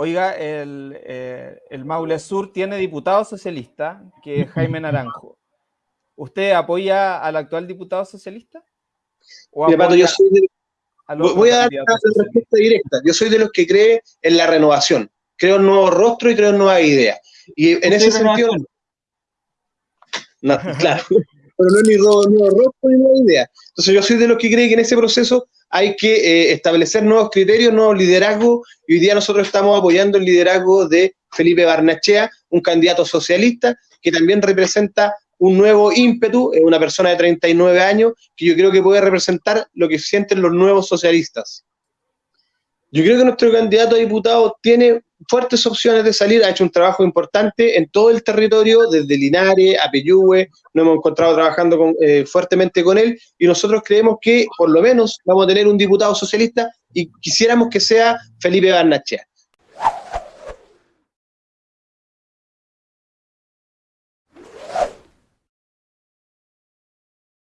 Oiga, el, eh, el, Maule Sur tiene diputado socialista, que es Jaime Naranjo. ¿Usted apoya al actual diputado socialista? Mira, yo soy de, voy a dar una respuesta directa. Yo soy de los que cree en la renovación. Creo en nuevos rostros y creo en nuevas ideas. Y en ese sentido... No, claro. Pero no es ni nuevo rostro ni nueva idea. Entonces yo soy de los que cree que en ese proceso hay que eh, establecer nuevos criterios, nuevos liderazgos, y hoy día nosotros estamos apoyando el liderazgo de Felipe Barnachea, un candidato socialista que también representa un nuevo ímpetu, es una persona de 39 años que yo creo que puede representar lo que sienten los nuevos socialistas. Yo creo que nuestro candidato a diputado tiene fuertes opciones de salir, ha hecho un trabajo importante en todo el territorio, desde Linares a Peyúgue, nos hemos encontrado trabajando eh, fuertemente con él y nosotros creemos que por lo menos vamos a tener un diputado socialista y quisiéramos que sea Felipe Barnachea.